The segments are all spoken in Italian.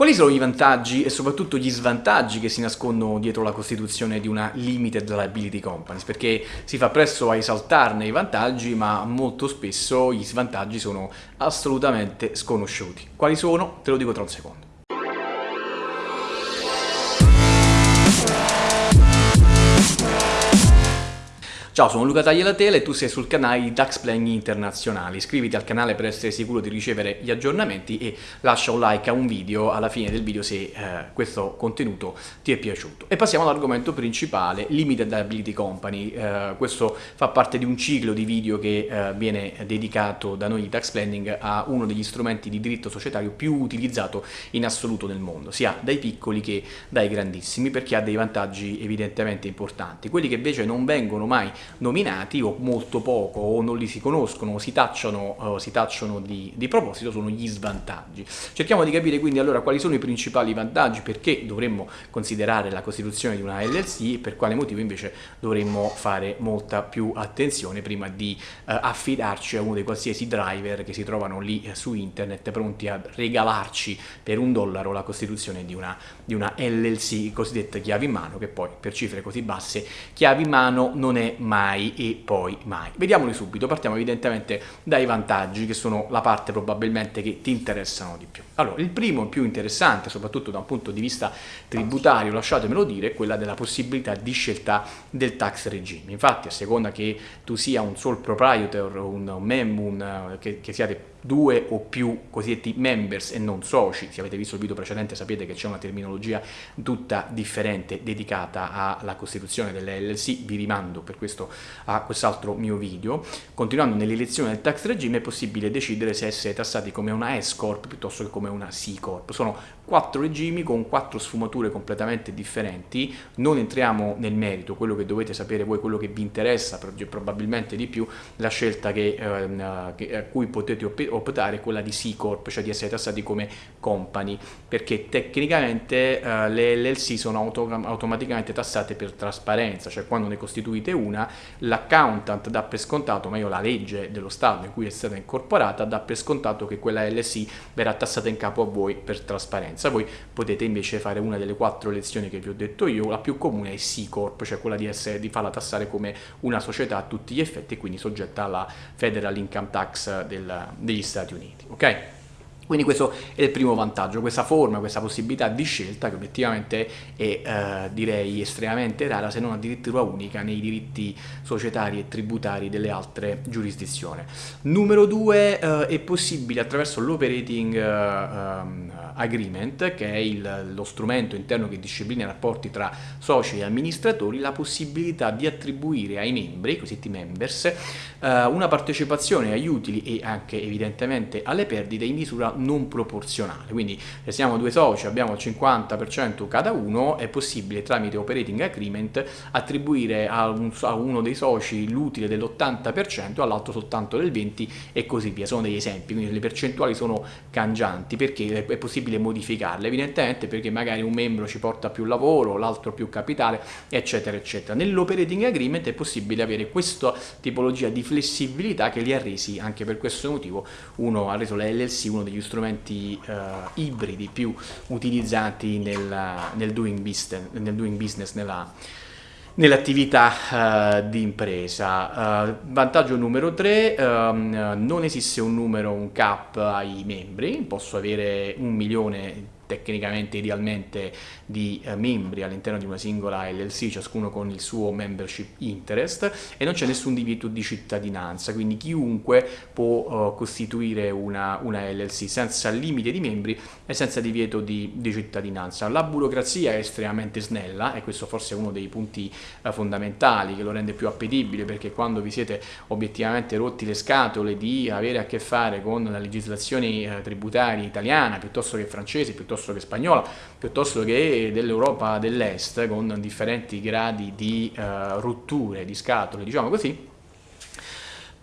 Quali sono i vantaggi e soprattutto gli svantaggi che si nascondono dietro la costituzione di una limited liability companies? Perché si fa presto a esaltarne i vantaggi, ma molto spesso gli svantaggi sono assolutamente sconosciuti. Quali sono? Te lo dico tra un secondo. Ciao, sono Luca Tagliatela e tu sei sul canale di Tax Planning Internazionali. Iscriviti al canale per essere sicuro di ricevere gli aggiornamenti e lascia un like a un video alla fine del video se eh, questo contenuto ti è piaciuto. E passiamo all'argomento principale, Limited Liability Company. Eh, questo fa parte di un ciclo di video che eh, viene dedicato da noi di Tax Planning a uno degli strumenti di diritto societario più utilizzato in assoluto nel mondo, sia dai piccoli che dai grandissimi, perché ha dei vantaggi evidentemente importanti. Quelli che invece non vengono mai nominati o molto poco o non li si conoscono o si tacciano, uh, si tacciano di, di, proposito sono gli svantaggi. Cerchiamo di capire quindi allora quali sono i principali vantaggi, perché dovremmo considerare la costituzione di una LLC e per quale motivo invece dovremmo fare molta più attenzione prima di uh, affidarci a uno dei qualsiasi driver che si trovano lì uh, su internet pronti a regalarci per un dollaro la costituzione di una, di una LLC cosiddetta chiave in mano che poi per cifre così basse chiave in mano non è mai mai e poi mai. Vediamoli subito, partiamo evidentemente dai vantaggi che sono la parte probabilmente che ti interessano di più. Allora, il primo più interessante, soprattutto da un punto di vista tributario, lasciatemelo dire, è quella della possibilità di scelta del tax regime. Infatti, a seconda che tu sia un sole proprietor, un, un mem, un, che, che siate due o più cosiddetti members e non soci, se avete visto il video precedente sapete che c'è una terminologia tutta differente dedicata alla costituzione delle LLC, vi rimando per questo a quest'altro mio video. Continuando nell'elezione del tax regime è possibile decidere se essere tassati come una S Corp piuttosto che come una C Corp. Sono quattro regimi con quattro sfumature completamente differenti, non entriamo nel merito, quello che dovete sapere voi, quello che vi interessa probabilmente di più, la scelta che, eh, a cui potete optare è quella di C Corp, cioè di essere tassati come company, perché tecnicamente eh, le LLC sono auto automaticamente tassate per trasparenza, cioè quando ne costituite una, l'accountant dà per scontato, ma io la legge dello Stato in cui è stata incorporata, dà per scontato che quella LLC verrà tassata in capo a voi per trasparenza. Voi potete invece fare una delle quattro lezioni che vi ho detto io, la più comune è C Corp, cioè quella di, essere, di farla tassare come una società a tutti gli effetti e quindi soggetta alla Federal Income Tax del, degli Stati Uniti. ok? Quindi questo è il primo vantaggio, questa forma, questa possibilità di scelta che obiettivamente è eh, direi estremamente rara se non addirittura unica nei diritti societari e tributari delle altre giurisdizioni. Numero due eh, è possibile attraverso l'operating eh, ehm, agreement che è il, lo strumento interno che disciplina i rapporti tra soci e amministratori la possibilità di attribuire ai membri, i cosiddetti members, eh, una partecipazione agli utili e anche evidentemente alle perdite in misura non proporzionale. Quindi se siamo due soci, abbiamo il 50% cada uno, è possibile tramite operating agreement attribuire a, un, a uno dei soci l'utile dell'80%, all'altro soltanto del 20% e così via. Sono degli esempi, quindi le percentuali sono cangianti perché è possibile modificarle, evidentemente perché magari un membro ci porta più lavoro, l'altro più capitale, eccetera, eccetera. Nell'operating agreement è possibile avere questa tipologia di flessibilità che li ha resi, anche per questo motivo, uno ha reso la LLC uno degli strumenti uh, ibridi più utilizzati nel, nel, doing, business, nel doing business, nella nell'attività uh, di impresa. Uh, vantaggio numero 3, uh, ehm, non esiste un numero, un cap ai membri, posso avere un milione tecnicamente idealmente di eh, membri all'interno di una singola LLC, ciascuno con il suo membership interest e non c'è nessun divieto di cittadinanza, quindi chiunque può uh, costituire una, una, LLC senza limite di membri e senza divieto di, di, cittadinanza. La burocrazia è estremamente snella e questo forse è uno dei punti uh, fondamentali che lo rende più appetibile perché quando vi siete obiettivamente rotti le scatole di avere a che fare con la legislazione uh, tributaria italiana piuttosto che francese, piuttosto piuttosto che spagnola, piuttosto che dell'Europa dell'Est, con differenti gradi di uh, rotture, di scatole, diciamo così,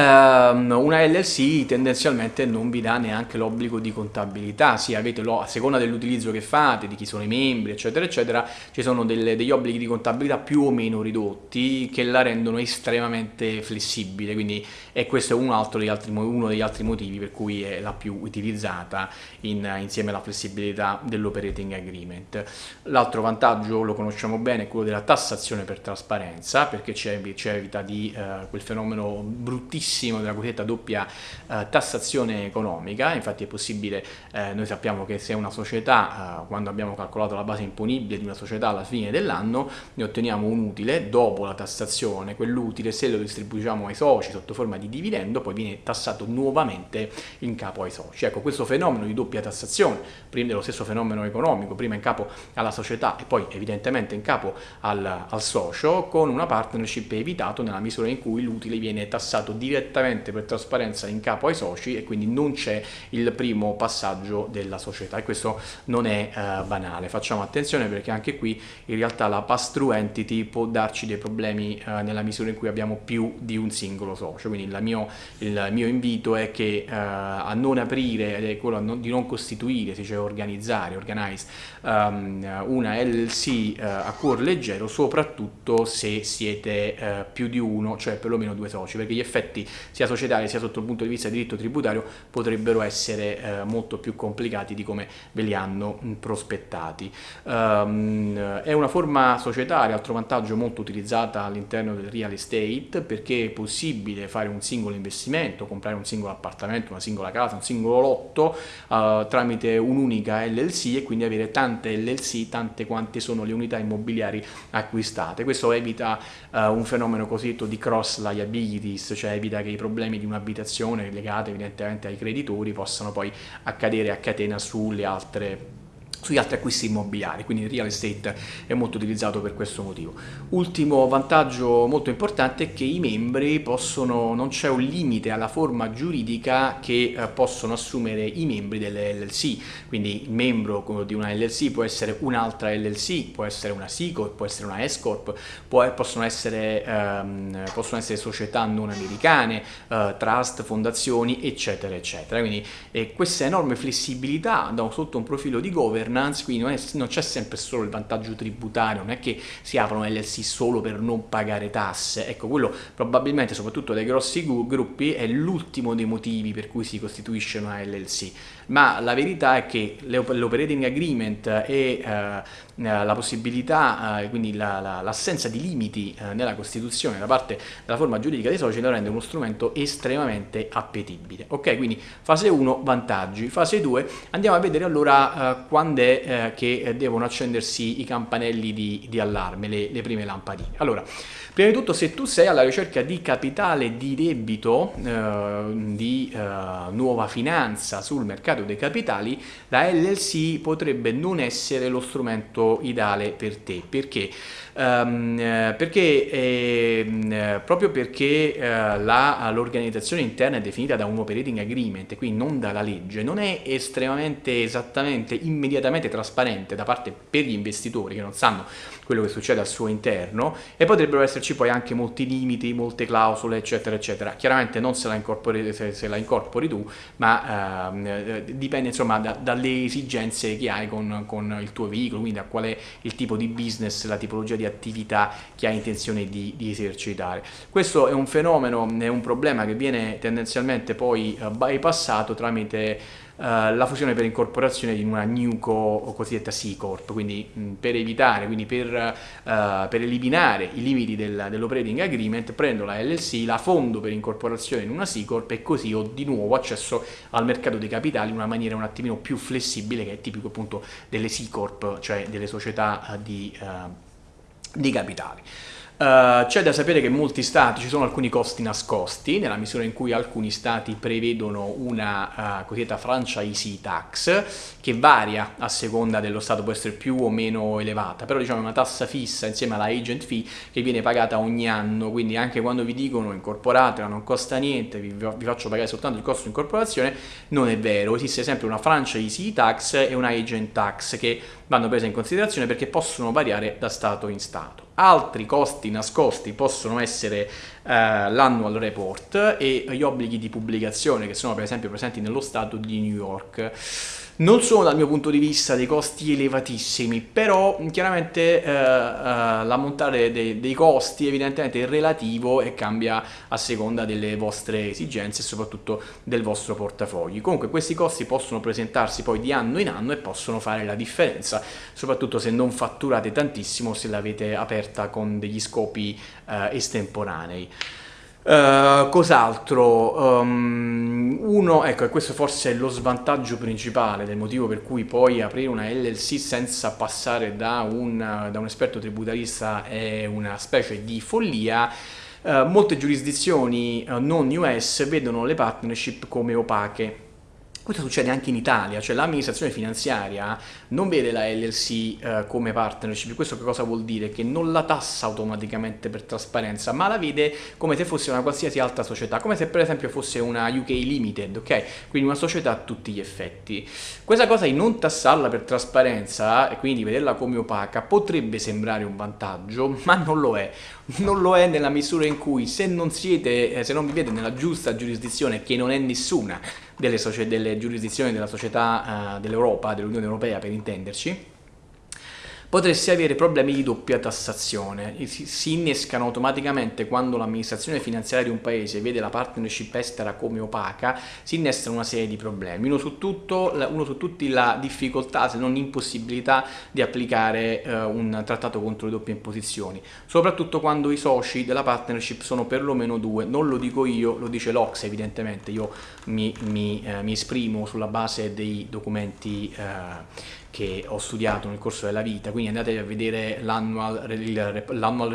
una LLC tendenzialmente non vi dà neanche l'obbligo di contabilità, sì, avete lo, a seconda dell'utilizzo che fate, di chi sono i membri, eccetera, eccetera, ci sono delle, degli obblighi di contabilità più o meno ridotti che la rendono estremamente flessibile, quindi e questo è un altro degli altri, uno degli altri motivi per cui è la più utilizzata in, insieme alla flessibilità dell'operating agreement. L'altro vantaggio lo conosciamo bene, è quello della tassazione per trasparenza, perché ci evita di uh, quel fenomeno bruttissimo fortissimo della cosiddetta doppia eh, tassazione economica, infatti è possibile, eh, noi sappiamo che se una società, eh, quando abbiamo calcolato la base imponibile di una società alla fine dell'anno, ne otteniamo un utile dopo la tassazione, quell'utile se lo distribuiamo ai soci sotto forma di dividendo poi viene tassato nuovamente in capo ai soci. Ecco, questo fenomeno di doppia tassazione, prima dello stesso fenomeno economico, prima in capo alla società e poi evidentemente in capo al, al socio, con una partnership evitato nella misura in cui l'utile viene tassato direttamente direttamente per trasparenza in capo ai soci e quindi non c'è il primo passaggio della società. E questo non è eh, banale. Facciamo attenzione perché anche qui in realtà la pass-through entity può darci dei problemi eh, nella misura in cui abbiamo più di un singolo socio, quindi mio, il mio invito è che eh, a non aprire, ed è quello non, di non costituire, si dice organizzare, organize, um, una LLC eh, a cuore leggero, soprattutto se siete uh, più di uno, cioè perlomeno due soci, perché gli effetti sia societari sia sotto il punto di vista di diritto tributario potrebbero essere eh, molto più complicati di come ve li hanno mh, prospettati. Um, è una forma societaria, altro vantaggio molto utilizzata all'interno del real estate perché è possibile fare un singolo investimento, comprare un singolo appartamento, una singola casa, un singolo lotto uh, tramite un'unica LLC e quindi avere tante LLC, tante quante sono le unità immobiliari acquistate. Questo evita uh, un fenomeno cosiddetto di cross liabilities, cioè evita evita che i problemi di un'abitazione legati evidentemente ai creditori possano poi accadere a catena sulle altre sugli altri acquisti immobiliari, quindi il real estate è molto utilizzato per questo motivo. Ultimo vantaggio molto importante è che i membri possono, non c'è un limite alla forma giuridica che eh, possono assumere i membri delle LLC, quindi il membro di una LLC può essere un'altra LLC, può essere una Corp, può essere una S Corp, può, possono, ehm, possono, essere, società non americane, eh, trust, fondazioni, eccetera, eccetera. Quindi eh, questa enorme flessibilità da, sotto un profilo di governance governance, quindi non, non c'è sempre solo il vantaggio tributario, non è che si aprono LLC solo per non pagare tasse, ecco quello probabilmente soprattutto dai grossi gruppi è l'ultimo dei motivi per cui si costituisce una LLC, ma la verità è che l'operating agreement e uh, la possibilità, uh, quindi l'assenza la, la, di limiti uh, nella Costituzione da parte della forma giuridica dei soci lo rende uno strumento estremamente appetibile. Ok, quindi fase 1 vantaggi, fase 2 andiamo a vedere allora quando è eh, che devono accendersi i campanelli di, di allarme, le, le, prime lampadine. Allora, prima di tutto se tu sei alla ricerca di capitale di debito, eh, di eh, nuova finanza sul mercato dei capitali, la LLC potrebbe non essere lo strumento ideale per te. Perché? Um, perché eh, proprio perché eh, l'organizzazione interna è definita da un operating agreement, quindi non dalla legge, non è estremamente esattamente immediatamente trasparente da parte per gli investitori che non sanno quello che succede al suo interno e potrebbero esserci poi anche molti limiti, molte clausole eccetera eccetera. Chiaramente non se la incorpori, se, se la incorpori tu, ma ehm, dipende insomma da, dalle esigenze che hai con, con il tuo veicolo, quindi a qual è il tipo di business, la tipologia di attività che hai intenzione di, di, esercitare. Questo è un fenomeno, è un problema che viene tendenzialmente poi uh, bypassato tramite la fusione per incorporazione di una NewCo o cosiddetta C Corp, quindi mh, per evitare, quindi per, uh, per, eliminare i limiti del, dell'operating agreement, prendo la LLC, la fondo per incorporazione in una C Corp e così ho di nuovo accesso al mercato dei capitali in una maniera un attimino più flessibile che è tipico appunto delle C Corp, cioè delle società di di capitali. Uh, c'è da sapere che in molti stati ci sono alcuni costi nascosti, nella misura in cui alcuni stati prevedono una uh, cosiddetta franchise tax, che varia a seconda dello stato, può essere più o meno elevata, però diciamo è una tassa fissa insieme alla agent fee che viene pagata ogni anno, quindi anche quando vi dicono incorporatela, non costa niente, vi, vi faccio pagare soltanto il costo di incorporazione, non è vero, esiste sempre una franchise tax e una agent tax che vanno prese in considerazione perché possono variare da stato in stato. Altri costi nascosti possono essere uh, l'annual report e gli obblighi di pubblicazione che sono per esempio presenti nello Stato di New York. Non sono dal mio punto di vista dei costi elevatissimi, però chiaramente eh, eh, l'ammontare dei, dei costi evidentemente è relativo e cambia a seconda delle vostre esigenze e soprattutto del vostro portafogli. Comunque questi costi possono presentarsi poi di anno in anno e possono fare la differenza, soprattutto se non fatturate tantissimo, se l'avete aperta con degli scopi eh, estemporanei. Uh, cos'altro? Um, uno, ecco, e questo forse è lo svantaggio principale del motivo per cui poi aprire una LLC senza passare da un, da un esperto tributarista è una specie di follia. Uh, molte giurisdizioni uh, non US vedono le partnership come opache questo succede anche in Italia, cioè l'amministrazione finanziaria non vede la LLC eh, come partnership, questo che cosa vuol dire? Che non la tassa automaticamente per trasparenza, ma la vede come se fosse una qualsiasi altra società, come se per esempio fosse una UK Limited, ok? Quindi una società a tutti gli effetti. Questa cosa di non tassarla per trasparenza e quindi vederla come opaca potrebbe sembrare un vantaggio, ma non lo è. Non lo è nella misura in cui se non siete, eh, se non vivete nella giusta giurisdizione, che non è nessuna, delle, delle giurisdizioni della società uh, dell'Europa, dell'Unione Europea per intenderci, potresti avere problemi di doppia tassazione. Si innescano automaticamente quando l'amministrazione finanziaria di un paese vede la partnership estera come opaca, si innestano una serie di problemi. Uno su, tutto, uno su tutti la difficoltà, se non impossibilità, di applicare eh, un trattato contro le doppie imposizioni, soprattutto quando i soci della partnership sono perlomeno due. Non lo dico io, lo dice l'Ox evidentemente, io mi, mi, eh, mi, esprimo sulla base dei documenti eh, che ho studiato nel corso della vita, quindi andate a vedere l'annual, il,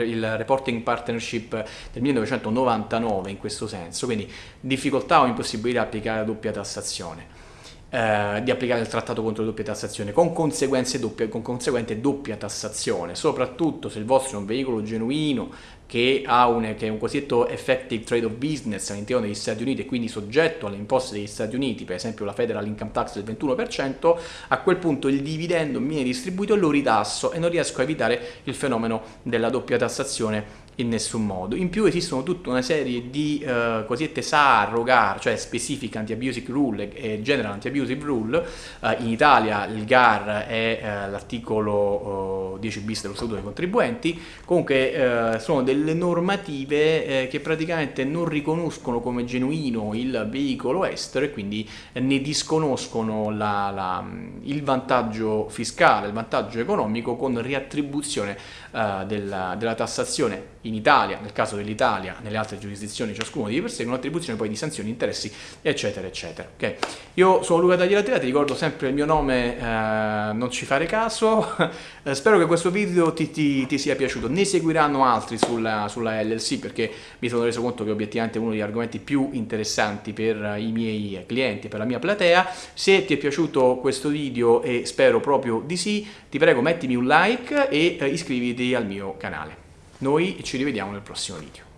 il reporting partnership del 1999 in questo senso, quindi difficoltà o impossibilità di applicare la doppia tassazione. Eh, di applicare il trattato contro la doppia tassazione con, doppia, con conseguente doppia tassazione, soprattutto se il vostro è un veicolo genuino che un, che è un cosiddetto effective trade of business all'interno degli Stati Uniti e quindi soggetto alle imposte degli Stati Uniti, per esempio la federal income tax del 21%, a quel punto il dividendo viene distribuito e lo ritasso e non riesco a evitare il fenomeno della doppia tassazione in nessun modo. In più esistono tutta una serie di uh, cosiddette SAR GAR, cioè Specific Anti-Abusive Rule e General Anti-Abusive Rule. Uh, in Italia il GAR è uh, l'articolo 10 bis dello Statuto dei Contribuenti. Comunque sono delle normative che praticamente non riconoscono come genuino il veicolo estero e quindi ne disconoscono la, la, il vantaggio fiscale, il vantaggio economico con riattribuzione della, della tassazione in Italia, nel caso dell'Italia, nelle altre giurisdizioni ciascuno di per sé, con attribuzione poi di sanzioni, interessi, eccetera, eccetera. Okay. Io sono Luca Tagliatela, ti ricordo sempre il mio nome, eh, non ci fare caso, eh, spero che questo video ti, ti, ti, sia piaciuto, ne seguiranno altri sulla, sulla, LLC perché mi sono reso conto che obiettivamente è uno degli argomenti più interessanti per i miei clienti, per la mia platea, se ti è piaciuto questo video e spero proprio di sì, ti prego mettimi un like e eh, iscriviti al mio canale. Noi ci rivediamo nel prossimo video.